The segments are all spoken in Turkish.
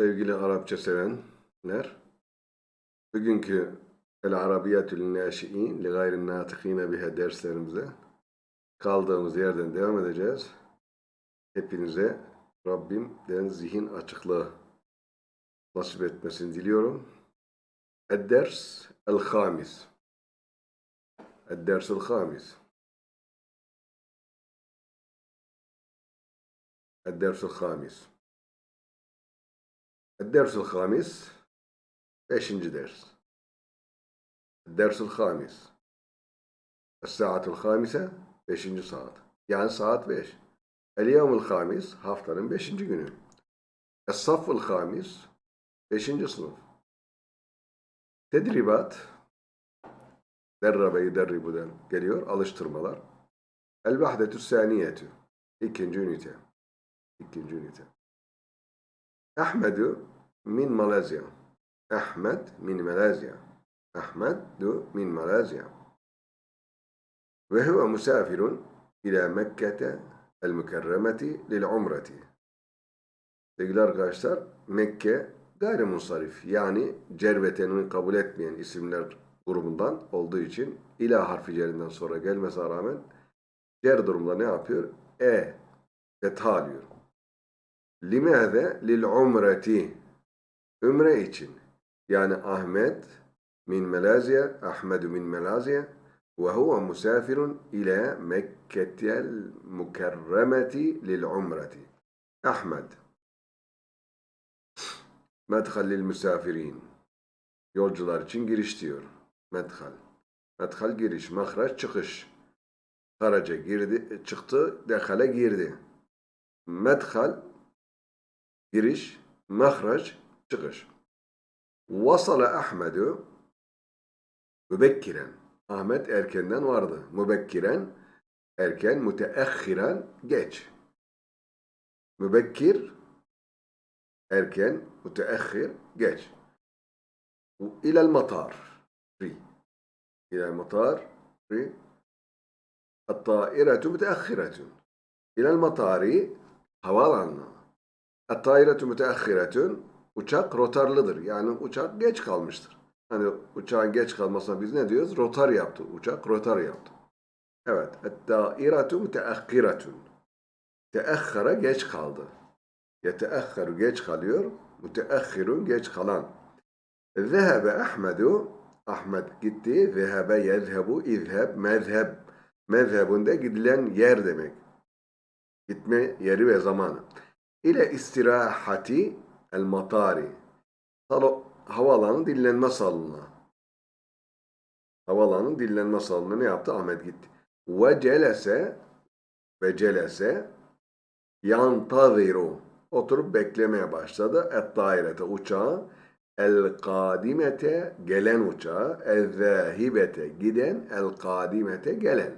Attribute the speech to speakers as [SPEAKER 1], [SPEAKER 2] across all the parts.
[SPEAKER 1] Sevgili Arapça sevenler, bugünkü El Arabiyatül Naşi'in li gayrin natıkine biha derslerimize kaldığımız yerden devam edeceğiz. Hepinize Rabbimden zihin açıklığı nasip etmesini diliyorum. Ed-ders el-hamis. Ed-ders el-hamis. Ed-ders el-hamis. الدرس الخامس beşinci ders الدرس الخامس الساعة الخامسة beşinci saat yani saat beş اليوم الخامس haftanın beşinci günü الصف الخامس beşinci sınıf tedribat derrabe yuderribu'dan geliyor alıştırmalar el-vahdetü saniyetü ikinci ünite ikinci ünite Ahmedu min Malezya. Ahmed min Malezya. Ahmedu min Malezya. Ve huve musafirun ila Mekke'te el mükerremeti lil umreti. Sevgili arkadaşlar, Mekke gayrimunsarif yani cervetenini kabul etmeyen isimler grubundan olduğu için ila harfi cerinden sonra gelmesine rağmen cer durumda ne yapıyor? E fetha alıyor. Limâze lil umreti Ümre için. Yani Ahmet min Malezya, Ahmedu min Malezya ve huve musafirun ila Mekketel mukerremeti lil umreti. Ahmet. Medhal lil misafirin. Yolcular için giriş diyor. Medhal. Medhal giriş, mahraç çıkış. Haraca girdi, çıktı, dehale girdi. Medhal giriş, mehraç, çıkış. Vasala Ahmedu mübekkiren. Ahmet erkenden vardı. Mübekkiren erken, müteahhiren geç. Mübekkir erken, müteahhir geç. İlel matar. İlel matar. Hatta iretü müteahhiretün. İlel matari havaalanına. At-tairetu müteahhiretün. Uçak rotarlıdır. Yani uçak geç kalmıştır. Hani uçağın geç kalmasına biz ne diyoruz? Rotar yaptı. Uçak rotar yaptı. Evet. Et-tairetu müteahhiretün. Teahhara geç kaldı. Yeteahharu geç kalıyor. Müteahhirun geç kalan. Zehebe Ahmedu. Ahmet gitti. Zehebe yezhebu izheb mezheb. Mezhebinde gidilen yer demek. Gitme yeri ve zamanı. İle istirahati el matari. Havaalanı dinlenme salonuna. Havaalanı dinlenme salonuna ne yaptı? Ahmet gitti. Ve celese ve celese yantaziru. Oturup beklemeye başladı. Et dairete uçağı. El kadimete gelen uçağı. El zahibete giden. El kadimete gelen.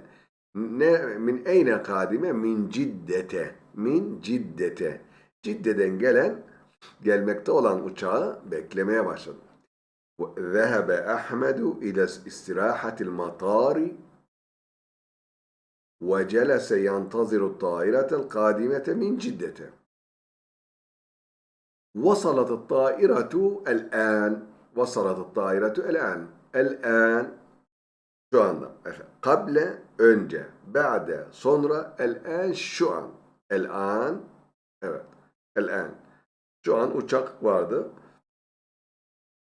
[SPEAKER 1] Ne, min eyne kadime? Min ciddete. Min ciddete. Cidde'den gelen gelmekte olan uçağı beklemeye başladı. ذهب أحمد إلى استراحة المطار وجلس ينتظر الطائرة القادمة من جدة وصلت الطائرة الآن وصلت الطائرة الآن الآن şu anda قبل önce بعد sonra الآن şu an الآن evet الآن Şu an uçak vardı.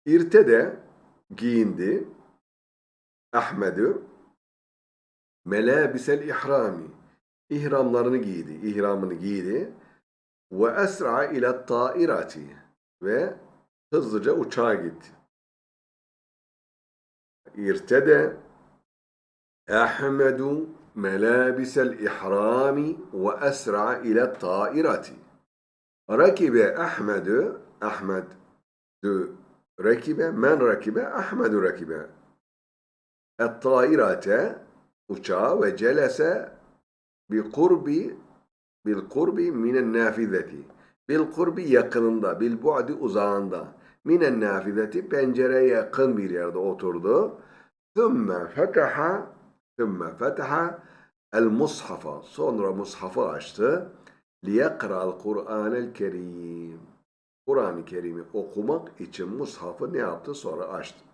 [SPEAKER 1] İrte de giyindi. Ahmed'ü melabisel ihrami ihramlarını giydi, ihramını giydi. Ve esra ile tairati ve hızlıca uçağa gitti. İrtede Ahmedu melabisel ihrami ve esra ile tairati Rakibe Ahmed'ü Ahmed dü rakibe men rakibe Ahmed'ü rakibe. Et-tairate uçağı ve celese bi kurbi bil kurbi minen nafizeti. Bil kurbi yakınında bil bu'di uzağında. Minen nafizeti pencereye yakın bir yerde oturdu. Thumma fetaha thumma fetaha el mushafa. Sonra mushafı açtı لِيَقْرَأَ الْقُرْآنَ الْكَرِيمِ Kur'an-ı Kerim'i okumak için mushafı ne yaptı? Sonra açtı.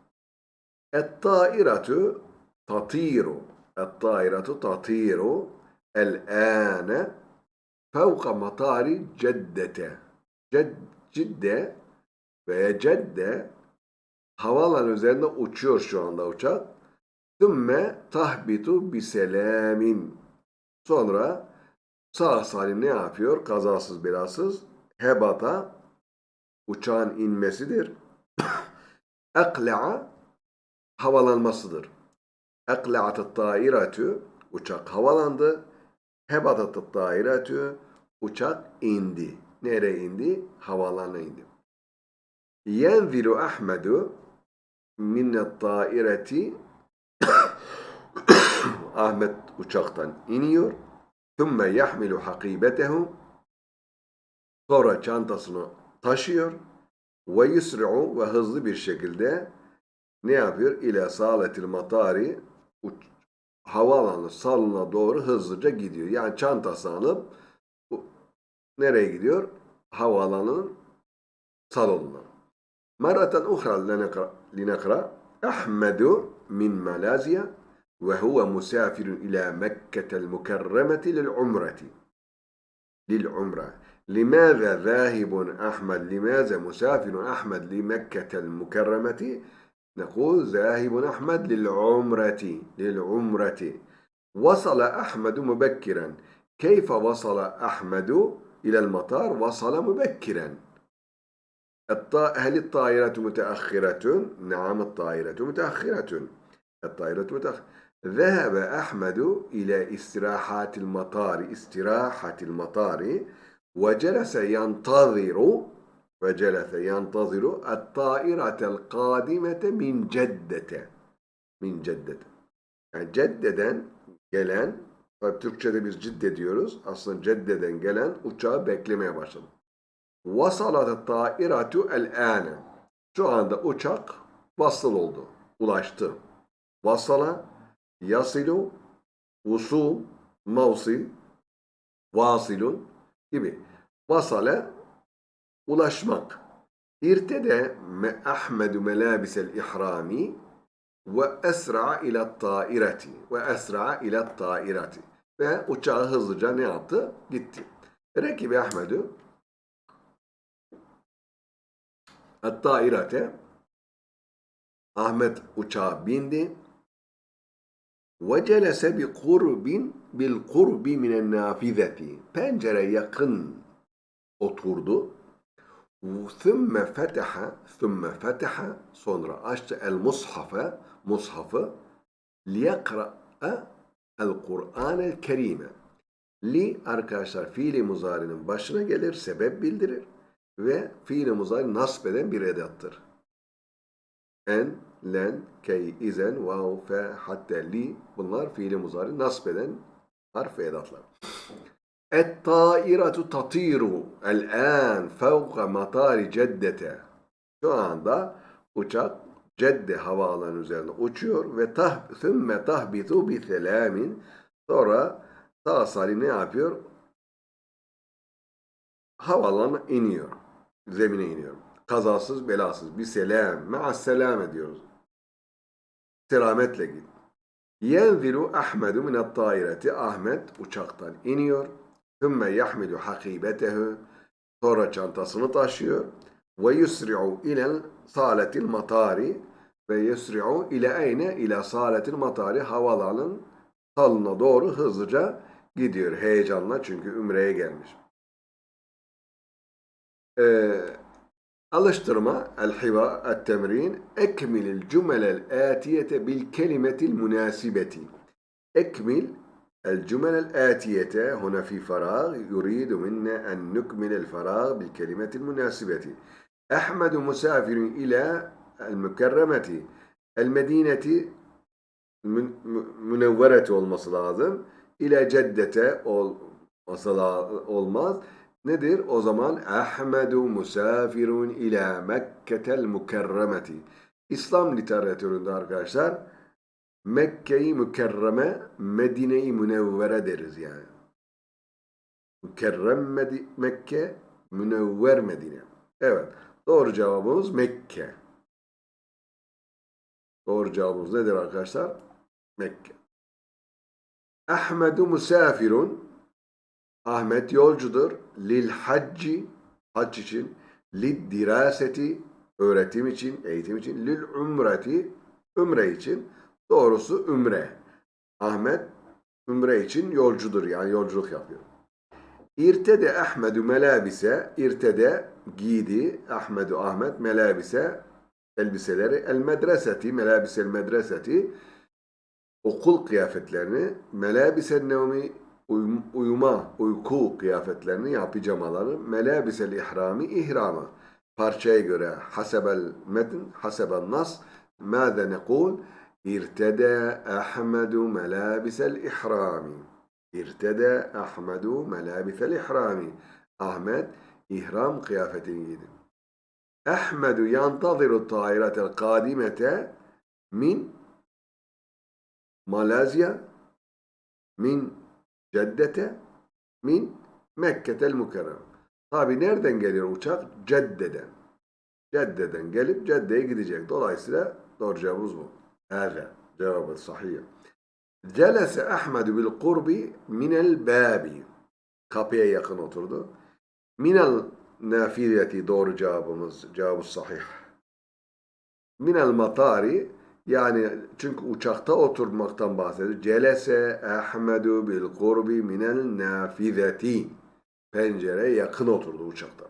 [SPEAKER 1] Et-tairatu tatiru. Et-tairatu tatiru el-âne fevka matari ceddete. Ced, cidde veya cedde havalan üzerinde uçuyor şu anda uçak. Sümme tahbitu biselamin. Sonra sağ salim ne yapıyor? Kazasız belasız hebata uçağın inmesidir. Ekla'a havalanmasıdır. Ekla'at tairatü uçak havalandı. Hebatat tairatü uçak indi. Nereye indi? Havalana indi. Yenzilu Ahmedu minnet taireti Ahmet uçaktan iniyor. Thumma yahmilu hakibetehu sonra çantasını taşıyor ve yusri'u ve hızlı bir şekilde ne yapıyor? İle saletil matari havaalanı salona doğru hızlıca gidiyor. Yani çantasını alıp nereye gidiyor? Havaalanının salonuna. Meratan uhra linekra Ahmedu min Malezya ila Mekke'tel mukerremeti lil umreti. Lil umre. لماذا ذاهب أحمد؟ لماذا مسافر أحمد لمكة المكرمة؟ نقول ذاهب أحمد للعمرة. للعمرة. وصل أحمد مبكرا. كيف وصل أحمد إلى المطار؟ وصل مبكرا. هل الطائرة متأخرة؟ نعم الطائرة متأخرة. الطائرة متأخرة Zehebe Ahmedu ile istirahatil matari, istirahatil matari ve celese yantaziru ve celese yantaziru et-tairatel kadimete min ceddete. Min ceddete. Yani ceddeden gelen, Türkçe'de biz cidde diyoruz. Aslında ceddeden gelen uçağı beklemeye başladı. Vasalat tairatu el ane. Şu anda uçak vasıl oldu, ulaştı. Vasala yasilu, usul, mavsil, vasilun gibi. Vasale, ulaşmak. İrtede me Ahmedu melabisel ihrami ve esra ila taireti ve esra ila taireti ve uçağı hızlıca ne yaptı? Gitti. Rekibi Ahmedu tairete Ahmet uçağa bindi ve celese bi kurbin bil kurbi minen nafizeti pencere yakın oturdu ثُمَّ فَتَحَ ثُمَّ فَتَحَ sonra açtı el mushafe mushafı liyekra'a el Kur'an el Kerime li arkadaşlar fiili muzarinin başına gelir sebep bildirir ve fiili muzari nasb eden bir edattır. En, len, key, izen, vav, fe, hatta, li bunlar fiili muzari nasb eden harf edatlar. Et-tairatu tatiru el-an fevka matari ceddete. Şu anda uçak Cedde havaalanı üzerinde uçuyor ve tah sümme tahbitu bi selamin sonra sağ salim ne yapıyor? Havaalanına iniyor. Zemine iniyor. Kazasız belasız. Bir selam. Ma'as selam ediyoruz. Selametle git. Yenzilu Ahmedu minat taireti. Ahmet uçaktan iniyor. Sümme yahmilu hakibetehu. Sonra çantasını taşıyor. Ve yusri'u ilel saletil matari. Ve yusri'u ile eyne ile saletil matari. Havalanın salına doğru hızlıca gidiyor. Heyecanla çünkü Ümre'ye gelmiş. Ee, el-hiva, el-temrin, ekmilil cümelel atiyete bil kelimetil münasibeti. Ekmil الجمل الآتية هنا في فراغ يريد منا أن نكمل الفراغ بالكلمة المناسبة أحمد مسافر إلى المكرمة المدينة المنورة olması. İle ceddete olması. Nedir? O zaman Ahmedu musafirun ila Mekketel mukerremeti. İslam literatüründe arkadaşlar Mekke'yi mükerreme, Medine'yi münevvere deriz yani. Mükerrem Mekke, münevver Medine. Evet. Doğru cevabımız Mekke. Doğru cevabımız nedir arkadaşlar? Mekke. Ahmedu musafirun. Ahmet yolcudur. Lil hacci. Hac için. Lid diraseti. Öğretim için, eğitim için. Lil umreti. Ümre için. Doğrusu ümre. Ahmet ümre için yolcudur. Yani yolculuk yapıyor. İrtede Ahmedu melabise. İrtede giydi. Ahmedu Ahmet melabise elbiseleri. El medreseti. Melabisel medreseti okul kıyafetlerini, melabisen nevmi uyum- uyuma, uyku kıyafetlerini ya pijamaları, melabisel ihrami ihrama. Parçaya göre hasebel metn, hasebel nas, ماذا نقول ارتدى أحمد ملابس الإحرام ارتدى أحمد ملابس الإحرام Ahmet ihram kıyafetini giydi. Ahmedu yantaziru tairatel kadimete min Malezya min Ceddete min Mekketel Mukerrem. Tabi nereden geliyor uçak? Cedde'den. Cedde'den gelip Cedde'ye gidecek. Dolayısıyla doğru cevabımız bu. Evet. Cevabı sahih. Celese Ahmedu bil kurbi minel babi. Kapıya yakın oturdu. Minel nafileti doğru cevabımız. Cevabı sahih. Minel matari yani çünkü uçakta oturmaktan bahsediyor. Celese Ahmedu bil kurbi minel nafizeti. Pencereye yakın oturdu uçakta.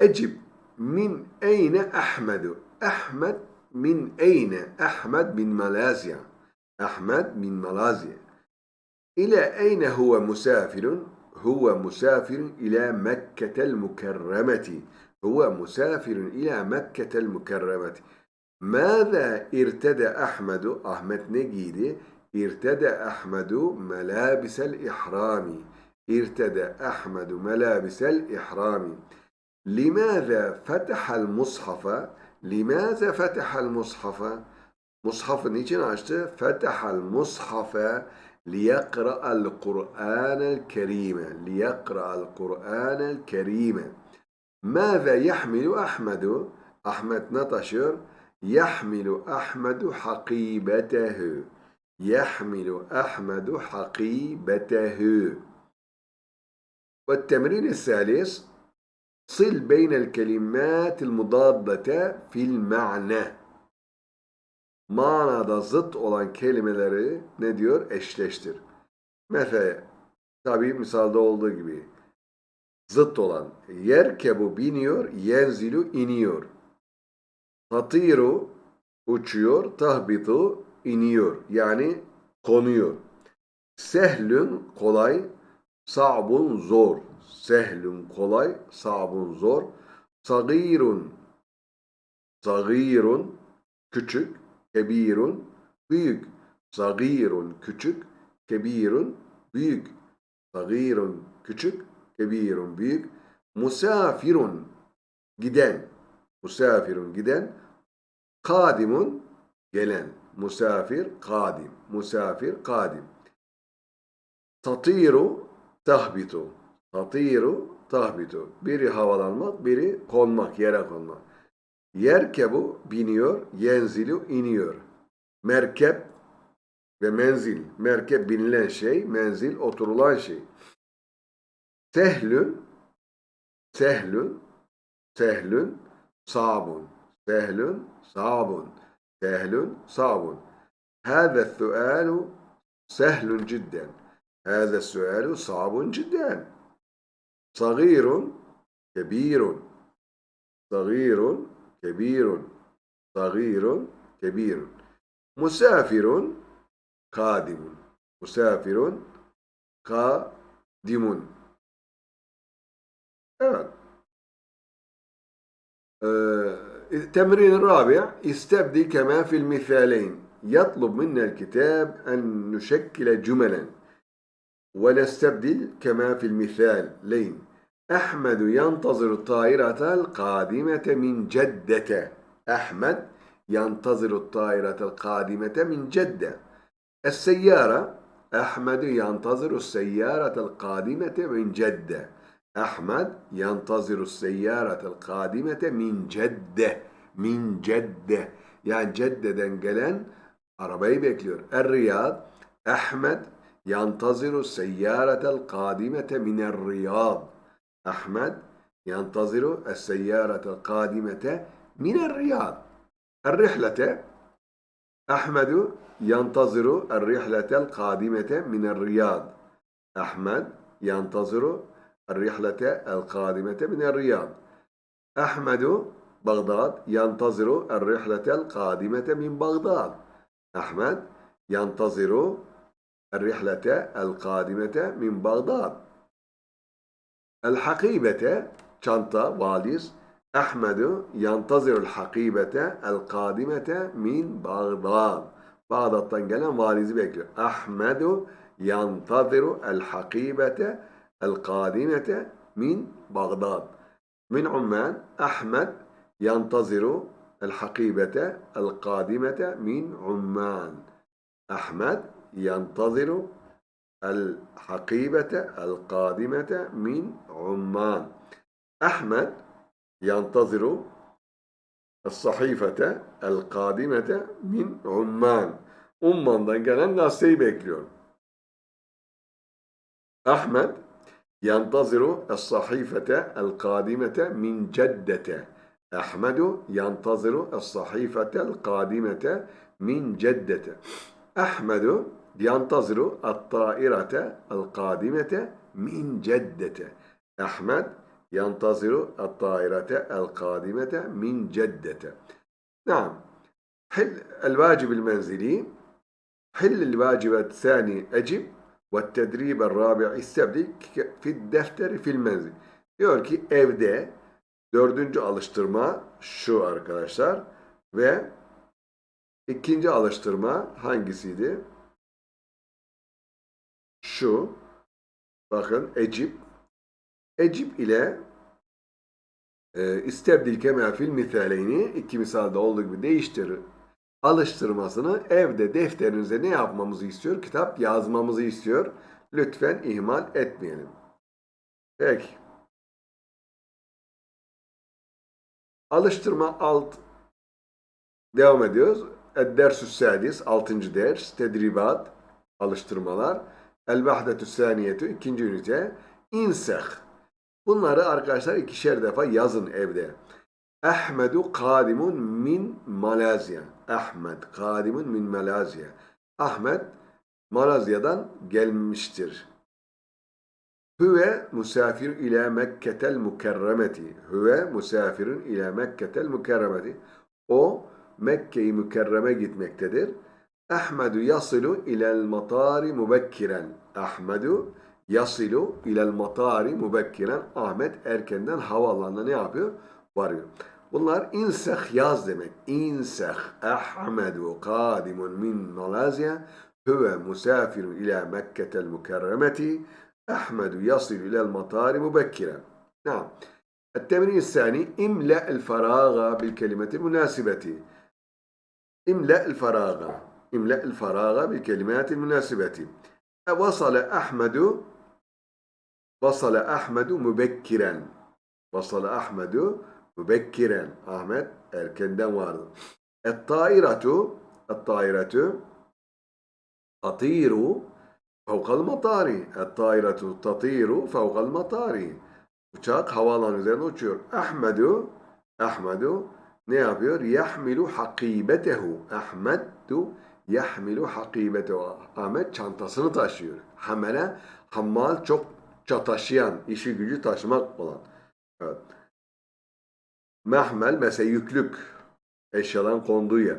[SPEAKER 1] Ecib min eyne Ahmedu? Ahmed min eyne? Ahmed bin Malezya. Ahmed bin Malezya. İle eyne huve musafirun? Huve musafirun ila Mekketel mukerremeti. Huve musafirun ila Mekketel Mâze irtede Ahmedu Ahmet ne giydi? İrtede Ahmedu melâbisel ihrami. İrtede Ahmedu melâbisel ihrami. Limâze fetehel mushafa. Limâze fetehel mushafa. Mushafı niçin açtı? Fetehel mushafa liyekra'al Kur'anel kerime. Liyekra'al Kur'anel kerime. Mâze yahmilu Ahmedu? Ahmet ne taşıyor? يحمل أحمد حقيبته يحمل أحمد حقيبته والتمرين الثالث صل بين الكلمات المضادة في المعنى manada zıt olan kelimeleri ne diyor? Eşleştir. Mesela tabi misalda olduğu gibi zıt olan yerkebu biniyor, yenzilu iniyor. Tatiru uçuyor, tahbitu iniyor. Yani konuyor. Sehlün kolay, sa'bun zor. Sehlün kolay, sa'bun zor. Sagirun sagirun küçük, kebirun büyük. Sagirun küçük, kebirun büyük. Sagirun küçük, kebirun büyük. Musafirun giden. Musafirun giden. Kadimun gelen. Musafir kadim. Musafir kadim. Tatiru tahbitu. Tatiru tahbitu. Biri havalanmak, biri konmak, yere konmak. Yerkebu biniyor, yenzilu iniyor. Merkep ve menzil. Merkep binilen şey, menzil oturulan şey. Sehlün, sehlün, sehlün, sabun. Sehlün, sabun. Sehlün, sabun. هذا السؤال سهل جدا. هذا السؤال صعب جدا. صغير كبير. صغير كبير. صغير كبير. مسافر قادم. مسافر قادم. التمرين الرابع استبدي كما في المثالين يطلب منا الكتاب أن نشكل جملا ونستبدل كما في المثالين أحمد ينتظر الطائرة القادمة من جدة أحمد ينتظر الطائرة القادمة من جدة السيارة أحمد ينتظر السيارة القادمة من جدة Ahmed yantaziru seyyaratel kadimete min cedde. Min cedde. Yani Cedde'den gelen arabayı bekliyor. Er Riyad Ahmed yantaziru seyyaratel kadimete miner Riyad. Ahmed yantaziru seyyaratel kadimete miner Riyad. Er rihlete Ahmedu yantaziru er rihletel kadimete miner Riyad. Ahmed yantaziru الرحلة القادمة من الرياض. أحمد بغداد ينتظر الرحلة القادمة من بغداد. أحمد ينتظر الرحلة القادمة من بغداد. الحقيبة çanta, valiz. Ahmedu yantazirul hakibete el kadimete min Bağdad. Bağdat'tan gelen valizi bekliyor. Ahmedu yantaziru el hakibete el kadimete min Bağdad. Min Umman Ahmed yantaziru el hakibete el kadimete min Umman. Ahmed yantaziru el hakibete el kadimete min Umman. Ahmed ينتظر الصحيفة القادمة من عمان. Umman'dan gelen gazeteyi bekliyor. Ahmet ينتظر الصحيفة القادمة من جدة. أحمد ينتظر الصحيفة القادمة من جدة. أحمد ينتظر الطائرة القادمة من جدة. أحمد ينتظر الطائرة القادمة من جدة نعم حل الواجب المنزلي حل الواجب الثاني أجب والتدريب الرابع استبدل في الدفتر في المنزل diyor ki evde dördüncü alıştırma şu arkadaşlar ve ikinci alıştırma hangisiydi? Şu bakın Ecip Ecip ile e, istebdil kema fil misaleyni iki misalde olduğu gibi değiştir alıştırmasını evde defterinize ne yapmamızı istiyor? Kitap yazmamızı istiyor. Lütfen ihmal etmeyelim. Peki. Alıştırma alt devam ediyoruz. Dersü sadis 6. ders tedribat alıştırmalar. El vahdetü saniyetü ikinci ünite inseh Bunları arkadaşlar ikişer defa yazın evde. Ahmedu kadimun min Malezya. Ahmet kadimun min Malezya. Ahmet Malezya'dan gelmiştir. Hüve musafir ile Mekketel mukerremeti. Hüve musafirun ile Mekketel mukerremeti. O Mekke'yi mükerreme gitmektedir. Ahmedu yasilu ilel matari mubekkiren. Ahmedu Yasilu ilel matari mubekkiren Ahmet erkenden havaalanına ne yapıyor? Varıyor. Bunlar inseh yaz demek. İnseh Ahmedu kadimun min Malezya huve musafirun ila Mekketel mukerremeti Ahmedu yasilu ilel matari mubekkiren. Naam. التمرين الثاني املأ الفراغ بالكلمة المناسبة املأ الفراغ املأ الفراغ بالكلمات المناسبة وصل أحمد Vasale Ahmedu mübekkiren. Vasale Ahmedu mübekkiren. Ahmet erkenden vardı. Et-tairatu Et-tairatu tatiru fevkal matari. Et-tairatu tatiru fevkal matari. Uçak havaalanı üzerinde uçuyor. Ahmedu Ahmedu ne yapıyor? Yahmilu hakibetehu. Ahmedu yahmilu hakibetehu. Ahmet çantasını taşıyor. Hamele hammal çok taşıyan, işi gücü taşımak olan. Evet. Mehmel mesela yüklük eşyaların konduğu yer.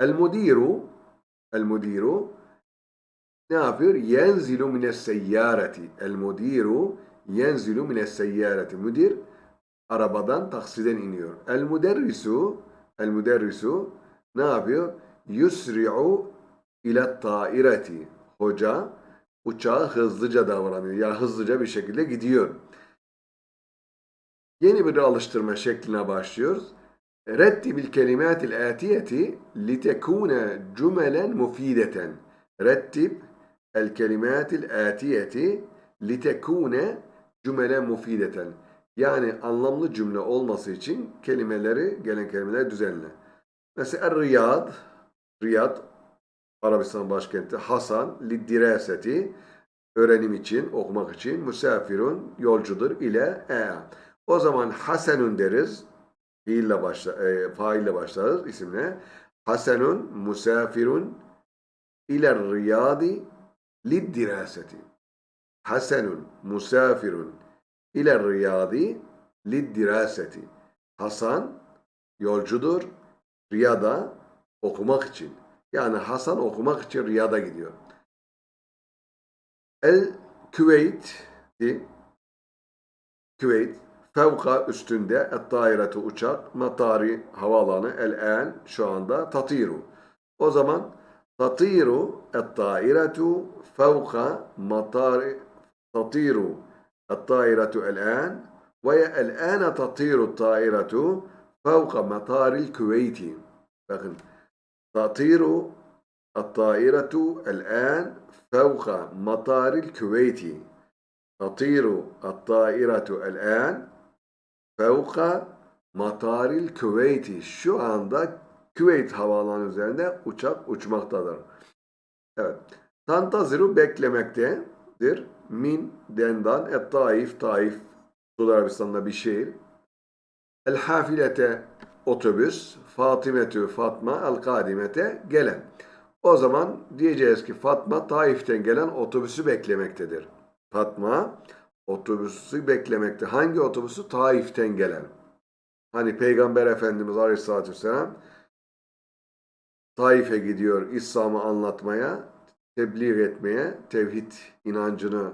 [SPEAKER 1] El mudiru el mudiru ne yapıyor? Yenzilu mines seyyareti. El mudiru yenzilu mines seyyareti. Müdir arabadan taksiden iniyor. El müderrisu el müderrisu ne yapıyor? Yusri'u ile taireti. Hoca uçağı hızlıca davranıyor. Ya hızlıca bir şekilde gidiyor. Yeni bir alıştırma şekline başlıyoruz. Rettibil kelimatil atiyeti litekune cümelen mufideten. Rettib el kelimatil atiyeti litekune mufideten. Yani anlamlı cümle olması için kelimeleri, gelen kelimeleri düzenle. Mesela Riyad, Riyad, Arabistan başkenti, Hasan, liddiraseti, öğrenim için, okumak için, musafirun, yolcudur ile e. O zaman Hasenun deriz, fiille başla, e, faille başlarız isimle. Hasenun, musafirun, ile riyadi, liddiraseti. Hasenun, musafirun, ile riyadi, liddiraseti. Hasan, yolcudur, Riyad'a okumak için. Yani Hasan okumak için Riyad'a gidiyor. El Küveyt Küveyt fevka üstünde et dairetu uçak matari havaalanı el en şu anda tatiru. O zaman tatiru et dairetu fevka matari tatiru et dairetu el en ve el ene tatiru dairetu fevka mataril küveyti. Bakın tatiru الطائرة الآن فوق مطار الكويت تطير الطائرة الآن Fevka mataril Küveyti. Şu anda Küveyt havaalanı üzerinde uçak uçmaktadır. Evet. Tantaziru beklemektedir. Min dendan et taif taif. Suudi Arabistan'da bir şehir. El hafilete otobüs. Fatimetü Fatma el kadimete gelen. O zaman diyeceğiz ki Fatma Taif'ten gelen otobüsü beklemektedir. Fatma otobüsü beklemekte. Hangi otobüsü? Taif'ten gelen. Hani Peygamber Efendimiz Aleyhisselatü Vesselam Taif'e gidiyor İslam'ı anlatmaya, tebliğ etmeye, tevhid inancını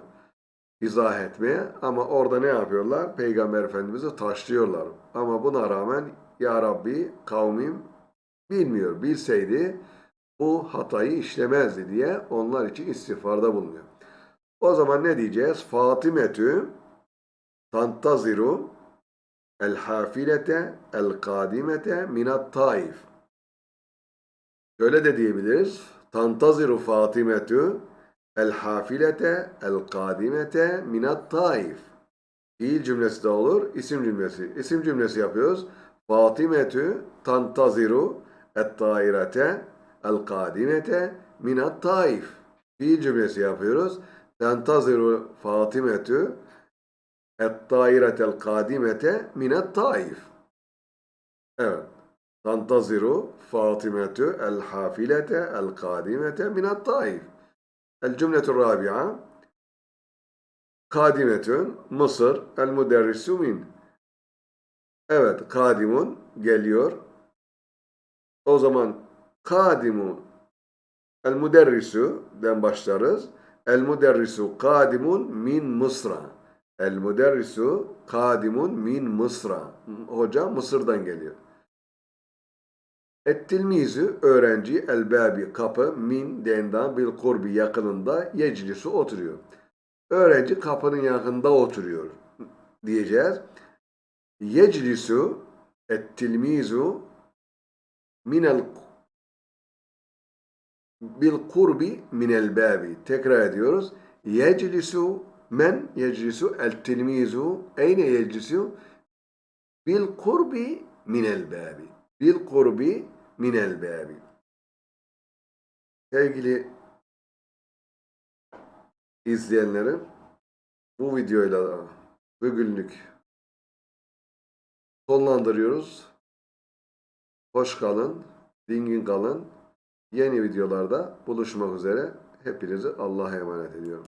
[SPEAKER 1] izah etmeye ama orada ne yapıyorlar? Peygamber Efendimiz'i taşlıyorlar. Ama buna rağmen Ya Rabbi kavmim bilmiyor. Bilseydi bu hatayı işlemezdi diye onlar için istiğfarda bulunuyor. O zaman ne diyeceğiz? Fatimetü tantaziru el hafilete el kadimete minat taif. Şöyle de diyebiliriz. Tantaziru Fatimetü el hafilete el kadimete minat taif. Fiil cümlesi de olur, isim cümlesi. İsim cümlesi yapıyoruz. Fatimetü tantaziru et tairete el kadimete minat taif. Fiil cümlesi yapıyoruz. Fatimetü et tairetel kadimete minat taif. Evet. Tantaziru Fatimetü el hafilete el kadimete minat taif. El cümletü rabi'a Kadimetün Mısır el müderrisu min. Evet, kadimun geliyor. O zaman kadimu el müderrisu den başlarız. El müderrisu kadimun min Mısra. El müderrisu kadimun min Mısra. Hoca Mısır'dan geliyor. Et-tilmizu öğrenci el-babi kapı min dendan bil kurbi yakınında yeclisu oturuyor. Öğrenci kapının yakında oturuyor diyeceğiz. Yeclisu et-tilmizu minel bil kurbi minel babi. Tekrar ediyoruz. Yeclisu men yeclisu el-tilmizu eyne yeclisu bil kurbi minel babi. Bil kurbi minel babi. Sevgili izleyenlerim bu videoyla bugünlük sonlandırıyoruz. Hoş kalın, dingin kalın. Yeni videolarda buluşmak üzere. Hepinizi Allah'a emanet ediyorum.